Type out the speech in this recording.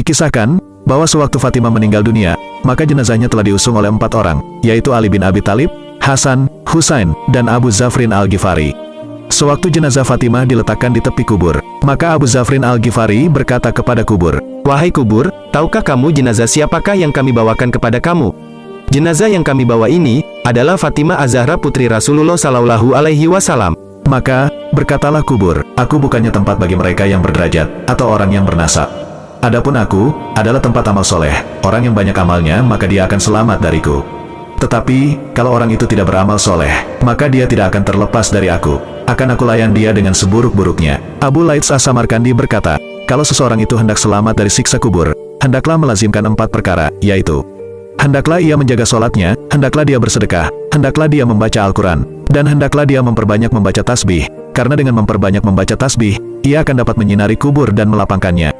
Dikisahkan, bahwa sewaktu Fatimah meninggal dunia, maka jenazahnya telah diusung oleh empat orang, yaitu Ali bin Abi Talib, Hasan, Husain, dan Abu Zafrin Al-Ghifari. Sewaktu jenazah Fatimah diletakkan di tepi kubur, maka Abu Zafrin Al-Ghifari berkata kepada kubur, Wahai kubur, tahukah kamu jenazah siapakah yang kami bawakan kepada kamu? Jenazah yang kami bawa ini adalah Fatimah Az-Zahra putri Rasulullah Sallallahu Alaihi Wasallam. Maka, berkatalah kubur, aku bukannya tempat bagi mereka yang berderajat, atau orang yang bernasab. Adapun aku, adalah tempat amal soleh, orang yang banyak amalnya, maka dia akan selamat dariku. Tetapi, kalau orang itu tidak beramal soleh, maka dia tidak akan terlepas dari aku. Akan aku layan dia dengan seburuk-buruknya. Abu Laits As-Samarkandi berkata, kalau seseorang itu hendak selamat dari siksa kubur, hendaklah melazimkan empat perkara, yaitu Hendaklah ia menjaga sholatnya, hendaklah dia bersedekah, hendaklah dia membaca Al-Quran, dan hendaklah dia memperbanyak membaca tasbih, karena dengan memperbanyak membaca tasbih, ia akan dapat menyinari kubur dan melapangkannya.